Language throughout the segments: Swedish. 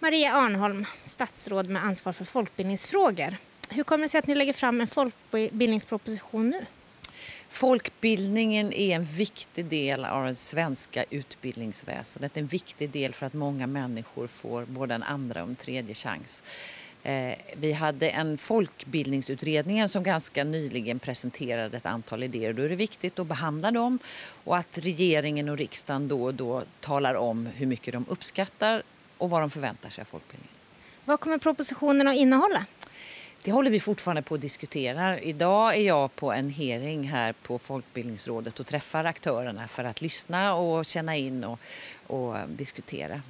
Maria Arnholm, statsråd med ansvar för folkbildningsfrågor. Hur kommer det sig att ni lägger fram en folkbildningsproposition nu? Folkbildningen är en viktig del av det svenska utbildningsväsendet. En viktig del för att många människor får både en andra och en tredje chans. Eh, vi hade en folkbildningsutredning som ganska nyligen presenterade ett antal idéer. Då är det viktigt att behandla dem och att regeringen och riksdagen då och då talar om hur mycket de uppskattar och vad de förväntar sig av folkbildningen. Vad kommer propositionen att innehålla? Det håller vi fortfarande på att diskutera. Idag är jag på en hearing här på Folkbildningsrådet och träffar aktörerna för att lyssna och känna in och, och diskutera.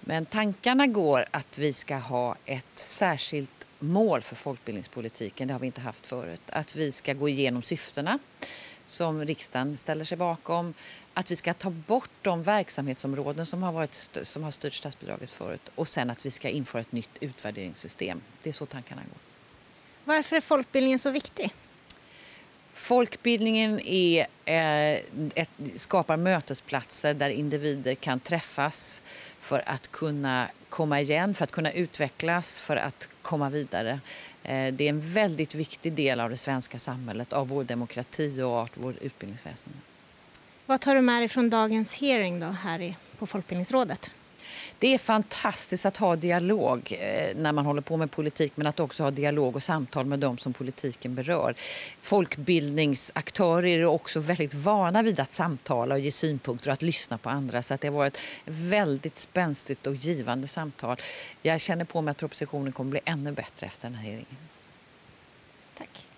Men tankarna går att vi ska ha ett särskilt mål för folkbildningspolitiken. Det har vi inte haft förut. Att vi ska gå igenom syftena som riksdagen ställer sig bakom. Att vi ska ta bort de verksamhetsområden som har, varit, som har styrt statsbidraget förut och sen att vi ska införa ett nytt utvärderingssystem. Det är så tankarna går. Varför är folkbildningen så viktig? Folkbildningen är, eh, ett, skapar mötesplatser där individer kan träffas för att kunna komma igen, för att kunna utvecklas, för att komma vidare. Eh, det är en väldigt viktig del av det svenska samhället, av vår demokrati och av vårt utbildningsväsende. Vad tar du med dig från dagens hearing då, här på Folkbildningsrådet? Det är fantastiskt att ha dialog eh, när man håller på med politik men att också ha dialog och samtal med dem som politiken berör. Folkbildningsaktörer är också väldigt vana vid att samtala och ge synpunkter och att lyssna på andra så att det har varit väldigt spänstigt och givande samtal. Jag känner på mig att propositionen kommer bli ännu bättre efter den här hearingen. Tack.